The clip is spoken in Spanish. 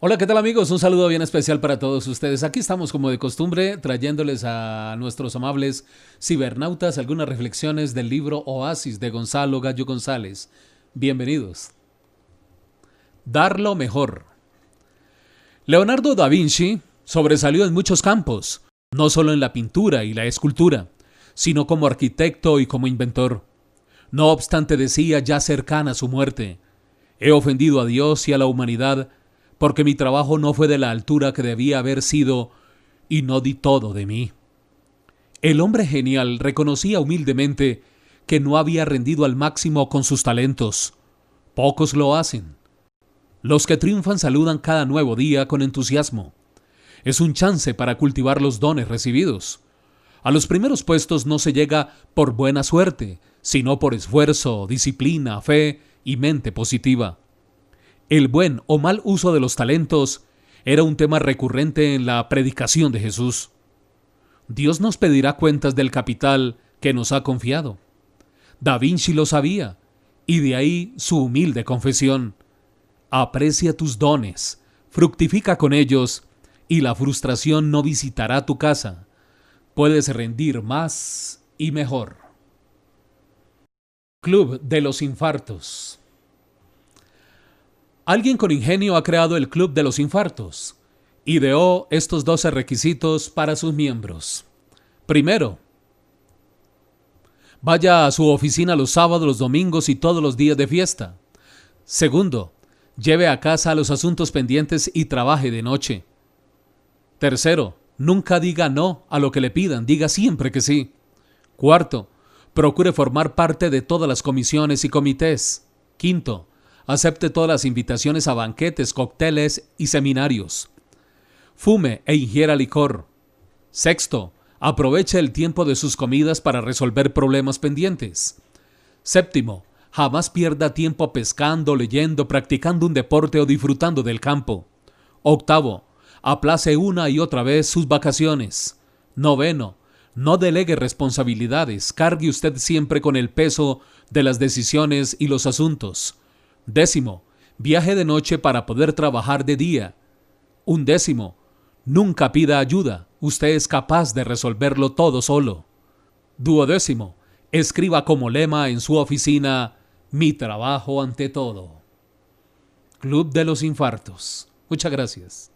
Hola, ¿qué tal amigos? Un saludo bien especial para todos ustedes. Aquí estamos como de costumbre trayéndoles a nuestros amables cibernautas algunas reflexiones del libro Oasis de Gonzalo Gallo González. Bienvenidos. Dar lo mejor. Leonardo da Vinci sobresalió en muchos campos, no solo en la pintura y la escultura, sino como arquitecto y como inventor. No obstante decía ya cercana su muerte, he ofendido a Dios y a la humanidad porque mi trabajo no fue de la altura que debía haber sido y no di todo de mí. El hombre genial reconocía humildemente que no había rendido al máximo con sus talentos. Pocos lo hacen. Los que triunfan saludan cada nuevo día con entusiasmo. Es un chance para cultivar los dones recibidos. A los primeros puestos no se llega por buena suerte, sino por esfuerzo, disciplina, fe y mente positiva. El buen o mal uso de los talentos era un tema recurrente en la predicación de Jesús. Dios nos pedirá cuentas del capital que nos ha confiado. Da Vinci lo sabía, y de ahí su humilde confesión. Aprecia tus dones, fructifica con ellos, y la frustración no visitará tu casa. Puedes rendir más y mejor. Club de los Infartos Alguien con ingenio ha creado el Club de los Infartos. Ideó estos 12 requisitos para sus miembros. Primero, vaya a su oficina los sábados, los domingos y todos los días de fiesta. Segundo, lleve a casa los asuntos pendientes y trabaje de noche. Tercero, nunca diga no a lo que le pidan, diga siempre que sí. Cuarto, procure formar parte de todas las comisiones y comités. Quinto, Acepte todas las invitaciones a banquetes, cócteles y seminarios. Fume e ingiera licor. Sexto, aproveche el tiempo de sus comidas para resolver problemas pendientes. Séptimo, jamás pierda tiempo pescando, leyendo, practicando un deporte o disfrutando del campo. Octavo, aplace una y otra vez sus vacaciones. Noveno, no delegue responsabilidades, cargue usted siempre con el peso de las decisiones y los asuntos. Décimo, viaje de noche para poder trabajar de día. Un décimo, nunca pida ayuda, usted es capaz de resolverlo todo solo. Duodécimo, escriba como lema en su oficina, mi trabajo ante todo. Club de los Infartos. Muchas gracias.